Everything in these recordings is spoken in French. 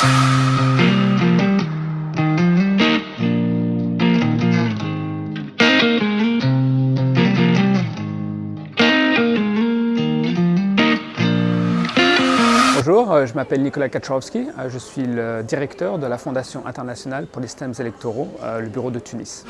Bonjour, euh, je m'appelle Nicolas Kaczorowski, euh, je suis le directeur de la Fondation internationale pour les systèmes électoraux, euh, le bureau de Tunis.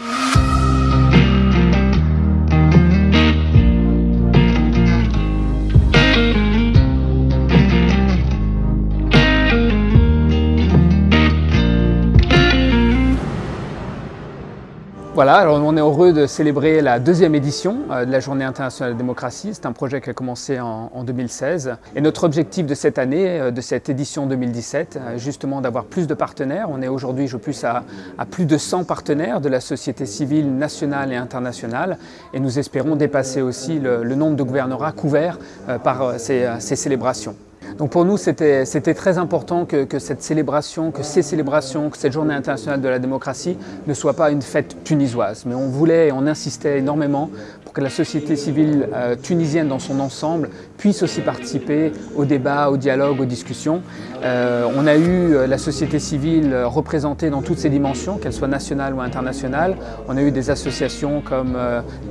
Voilà, alors on est heureux de célébrer la deuxième édition euh, de la Journée internationale de la démocratie. C'est un projet qui a commencé en, 2016. Et notre objectif de cette année, euh, de cette édition 2017, euh, justement d'avoir plus de partenaires. On est aujourd'hui, je à, à, plus de 100 partenaires de la société civile nationale et internationale. Et nous espérons dépasser aussi le, nombre de gouvernorats couverts par ces célébrations. Donc pour nous, c'était très important que, cette célébration, que ces célébrations, que cette journée internationale de la démocratie ne soit pas une fête tunisoise. Mais on voulait et on insistait énormément pour que la société civile euh, tunisienne dans son ensemble puisse aussi participer au débat, au dialogue, aux discussions. Euh, on a eu euh, la société civile représentée dans toutes ses dimensions, qu'elle soit nationale ou internationale. On a eu des associations comme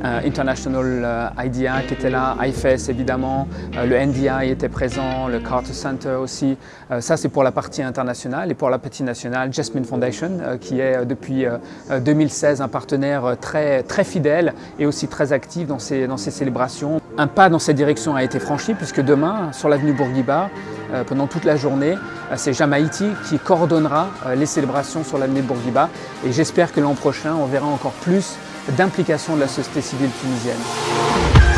International IDEA qui était là, IFES évidemment, le NDI était présent, le Carter Center aussi. Ça, c'est pour la partie internationale. Et pour la partie nationale, Jasmine Foundation, qui est depuis 2016 un partenaire très, très fidèle et aussi très actif dans ces, dans ces célébrations. Un pas dans cette direction a été franchi, puisque demain, sur l'avenue Bourguiba, pendant toute la journée, c'est Jamaïti qui coordonnera les célébrations sur l'avenue Bourguiba. Et j'espère que l'an prochain, on verra encore plus d'implication de la société civile tunisienne.